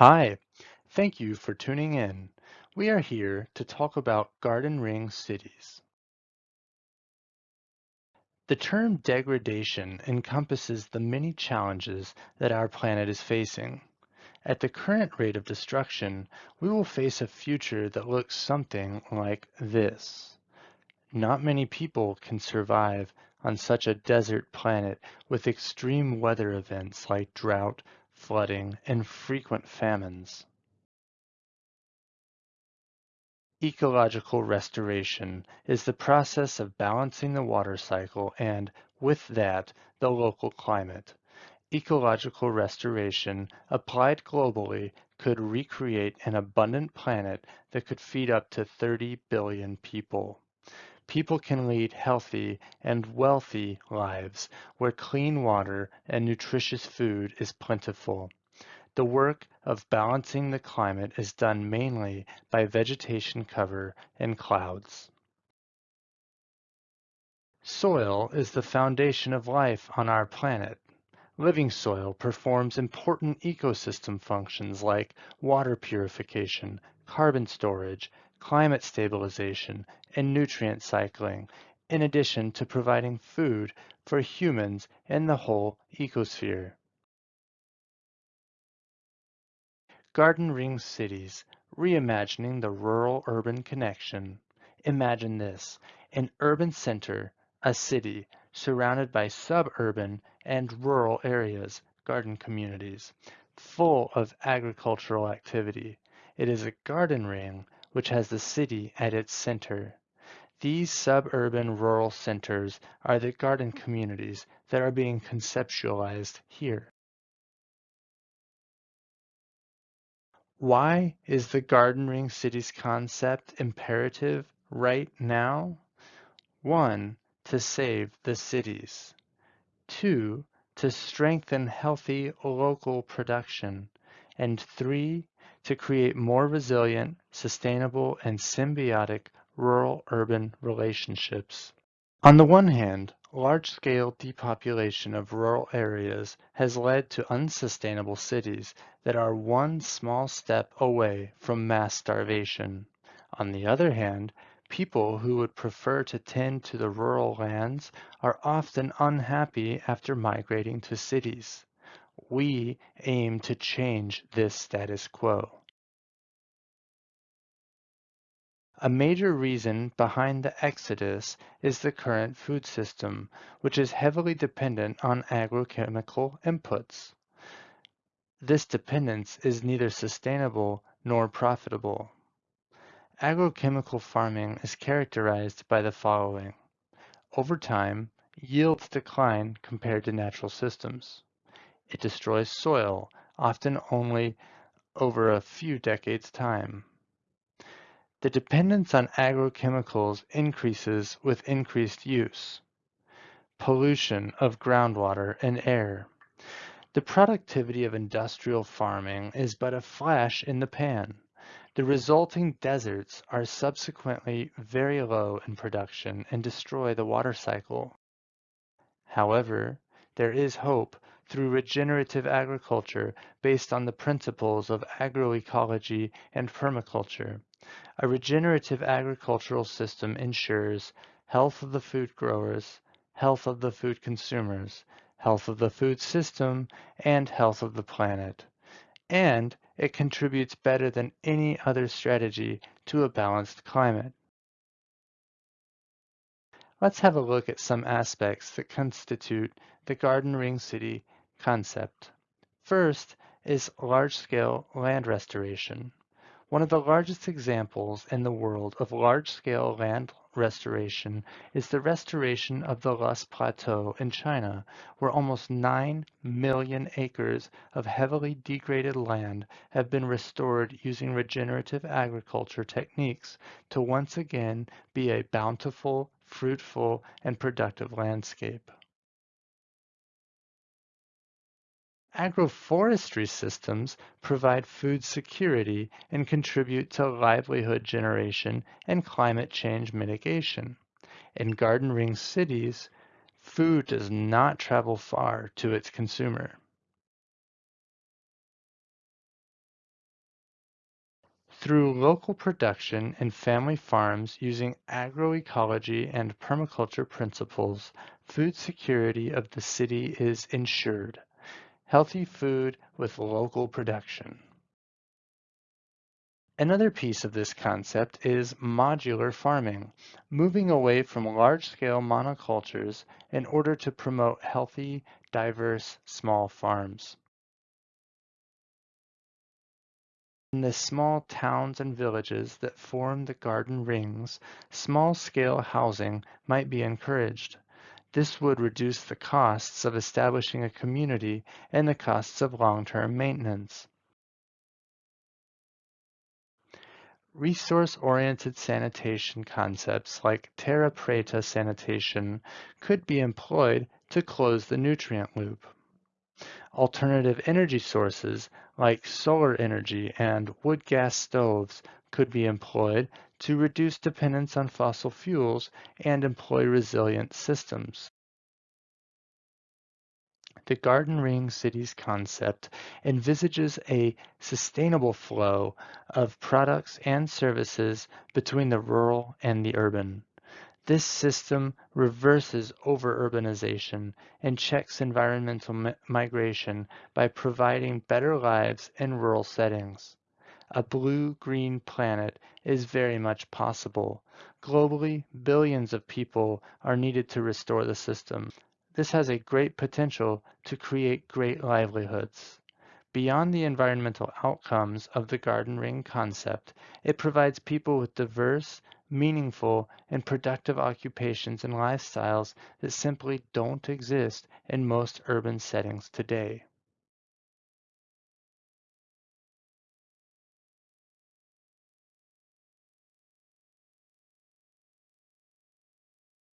Hi, thank you for tuning in. We are here to talk about garden ring cities. The term degradation encompasses the many challenges that our planet is facing. At the current rate of destruction, we will face a future that looks something like this. Not many people can survive on such a desert planet with extreme weather events like drought, flooding, and frequent famines. Ecological restoration is the process of balancing the water cycle and, with that, the local climate. Ecological restoration, applied globally, could recreate an abundant planet that could feed up to 30 billion people. People can lead healthy and wealthy lives where clean water and nutritious food is plentiful. The work of balancing the climate is done mainly by vegetation cover and clouds. Soil is the foundation of life on our planet. Living soil performs important ecosystem functions like water purification, carbon storage, climate stabilization, and nutrient cycling, in addition to providing food for humans and the whole ecosphere. Garden Ring Cities, reimagining the rural-urban connection. Imagine this, an urban center, a city, surrounded by suburban and rural areas, garden communities, full of agricultural activity. It is a garden ring which has the city at its center. These suburban rural centers are the garden communities that are being conceptualized here. Why is the Garden Ring Cities concept imperative right now? One, to save the cities. Two, to strengthen healthy local production. And three, to create more resilient, sustainable, and symbiotic rural-urban relationships. On the one hand, large-scale depopulation of rural areas has led to unsustainable cities that are one small step away from mass starvation. On the other hand, people who would prefer to tend to the rural lands are often unhappy after migrating to cities. We aim to change this status quo. A major reason behind the exodus is the current food system, which is heavily dependent on agrochemical inputs. This dependence is neither sustainable nor profitable. Agrochemical farming is characterized by the following. Over time, yields decline compared to natural systems. It destroys soil, often only over a few decades' time. The dependence on agrochemicals increases with increased use. Pollution of groundwater and air. The productivity of industrial farming is but a flash in the pan. The resulting deserts are subsequently very low in production and destroy the water cycle. However, there is hope through regenerative agriculture based on the principles of agroecology and permaculture. A regenerative agricultural system ensures health of the food growers, health of the food consumers, health of the food system, and health of the planet. And it contributes better than any other strategy to a balanced climate. Let's have a look at some aspects that constitute the Garden Ring City concept. First is large-scale land restoration. One of the largest examples in the world of large-scale land restoration is the restoration of the Loess Plateau in China, where almost 9 million acres of heavily degraded land have been restored using regenerative agriculture techniques to once again be a bountiful, fruitful, and productive landscape. Agroforestry systems provide food security and contribute to livelihood generation and climate change mitigation. In garden ring cities, food does not travel far to its consumer. Through local production and family farms using agroecology and permaculture principles, food security of the city is ensured. Healthy food with local production. Another piece of this concept is modular farming, moving away from large-scale monocultures in order to promote healthy, diverse, small farms. In the small towns and villages that form the garden rings, small-scale housing might be encouraged. This would reduce the costs of establishing a community and the costs of long-term maintenance. Resource-oriented sanitation concepts like terra preta sanitation could be employed to close the nutrient loop. Alternative energy sources like solar energy and wood gas stoves could be employed to reduce dependence on fossil fuels and employ resilient systems. The Garden Ring Cities concept envisages a sustainable flow of products and services between the rural and the urban. This system reverses over-urbanization and checks environmental mi migration by providing better lives in rural settings. A blue-green planet is very much possible. Globally, billions of people are needed to restore the system. This has a great potential to create great livelihoods. Beyond the environmental outcomes of the garden ring concept, it provides people with diverse, meaningful, and productive occupations and lifestyles that simply don't exist in most urban settings today.